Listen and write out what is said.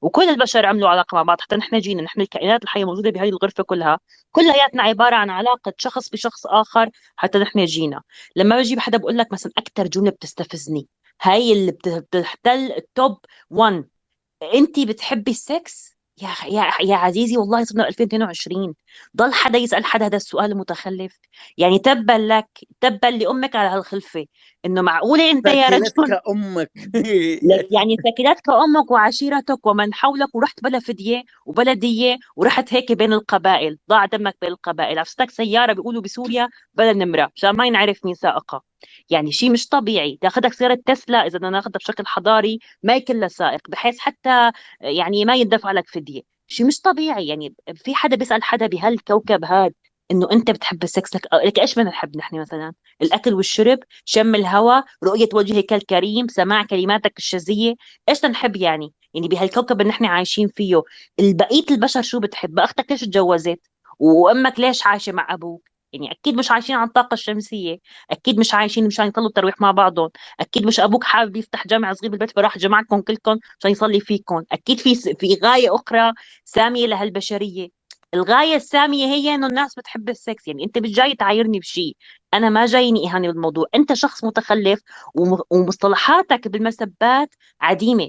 وكل البشر عملوا علاقة مع بعض حتى نحن جينا نحن الكائنات الحية موجودة بهذه الغرفة كلها. كلياتنا عبارة عن علاقة شخص بشخص آخر حتى نحن جينا. لما بجيب حدا بقول لك مثلا أكثر جملة بتستفزني. هاي اللي بتحتل ال top 1 انت بتحبي السكس؟ يا يا يا عزيزي والله صرنا 2022 ضل حدا يسأل حدا هذا السؤال المتخلف يعني تبا لك تبا لأمك على هالخلفة. إنه معقولة أنت يا رجل؟ أمك يعني ثكلتك أمك وعشيرتك ومن حولك ورحت بلا فدية وبلا دية ورحت هيك بين القبائل ضاع دمك بين القبائل. عفتك سيارة بيقولوا بسوريا بلا نمرة مشان ما ينعرف مين سائقها يعني شيء مش طبيعي. تاخذك سيارة تسلا إذا بدنا ناخذها بشكل حضاري ما يكون لها سائق بحيث حتى يعني ما يندفع لك فدية. شيء مش طبيعي. يعني في حدا بيسأل حدا بهالكوكب هاد إنه أنت بتحب السكس لك لك إيش بدنا نحب نحن مثلا؟ الأكل والشرب شم الهواء رؤية وجهك الكريم سماع كلماتك الشذية. إيش نحب يعني؟ يعني بهالكوكب اللي نحن عايشين فيه. بقيه البشر شو بتحب؟ أختك ليش تجوزت؟ وأمك ليش عايشة مع أبوك؟ يعني أكيد مش عايشين عن الطاقه الشمسية. أكيد مش عايشين مشان يصلوا التراويح مع بعضهم. أكيد مش أبوك حابب يفتح جامع صغير بالبيت فراح جمعكم كلكم عشان يصلي فيكم. أكيد في في غاية أخرى سامية لهالبشرية. الغاية السامية هي إنه الناس بتحب السكس. يعني أنت مش جاي تعايرني بشيء أنا ما جايني إهانة بالموضوع. أنت شخص متخلف ومصطلحاتك بالمسبات عديمة.